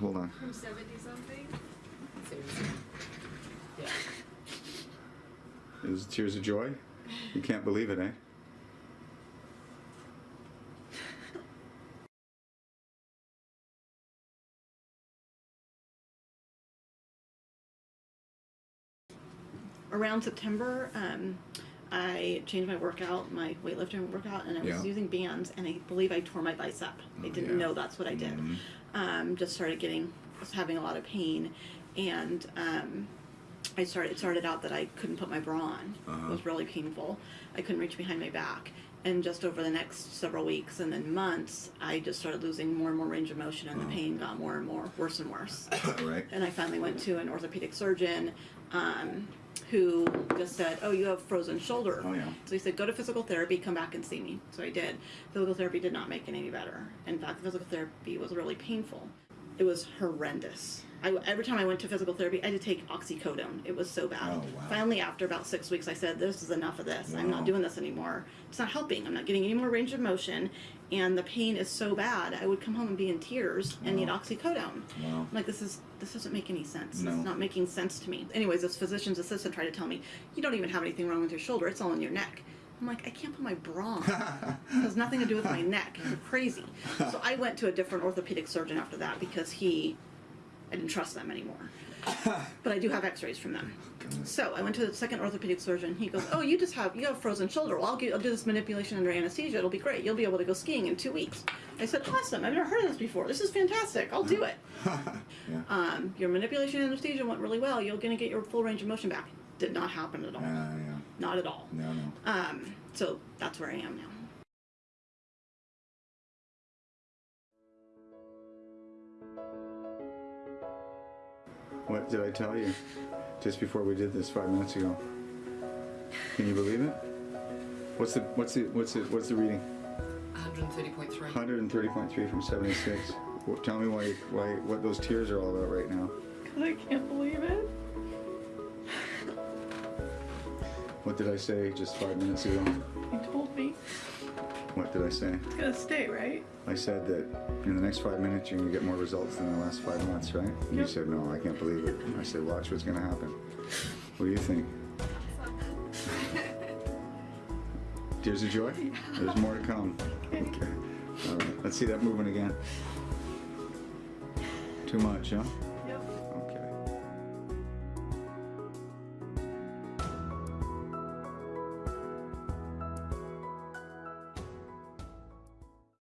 hold on. From 70 something? Seriously. Yeah. Is it tears of joy? You can't believe it, eh? around September, um, I changed my workout, my weightlifting workout, and I was Yeah. using bands, and I believe I tore my bicep. I Oh, didn't yeah. know that's what I did. Mhm. Um, just started getting, was having a lot of pain, and um, I started. It started out that I couldn't put my bra on. Uh-huh. It was really painful. I couldn't reach behind my back. And just over the next several weeks and then months, I just started losing more and more range of motion, and Uh-huh. the pain got more and more, worse and worse right. and I finally went to an orthopedic surgeon um, who just said, "Oh, you have frozen shoulder." Oh, yeah. So he said, "Go to physical therapy, come back and see me." So I did. Physical therapy did not make it any better. In fact, physical therapy was really painful. It was horrendous. I, every time I went to physical therapy, I had to take oxycodone. It was so bad. Oh, wow. Finally, after about six weeks, I said, "This is enough of this. I'm not doing this anymore. It's not helping. I'm not getting any more range of motion, and the pain is so bad. I would come home and be in tears and need oxycodone." Wow. I'm like, this is this doesn't make any sense. No. It's not making sense to me. Anyways, this physician's assistant tried to tell me, you don't even have anything wrong with your shoulder. It's all in your neck. I'm like, I can't put my bra on. it has nothing to do with my neck. You're crazy. So I went to a different orthopedic surgeon after that because he, I didn't trust them anymore. but I do have X-rays from them. So I went to the second orthopedic surgeon. He goes, "Oh, you just have you have frozen shoulder. Well, I'll, get, I'll do this manipulation under anesthesia. It'll be great. You'll be able to go skiing in two weeks." I said, "Awesome! I've never heard of this before. This is fantastic. I'll do it." yeah. um, your manipulation anesthesia went really well. You're going to get your full range of motion back. Did not happen at all. Uh, yeah. Not at all. No, no. Um, so that's where I am now. What did I tell you just before we did this five minutes ago? Can you believe it? What's the what's the what's the what's the reading? 130.3. 130.3 from 76. Well, tell me why why what those tears are all about right now. What did I say just five minutes ago? You told me What did I say? it's going to stay, right? I said that in the next five minutes you're gonna get more results than the last five months, right? And you said no, I can't believe it. I said watch what's gonna happen. What do you think? Tears of joy? There's more to come. Okay. All right. Let's see that moving again. Too much, huh?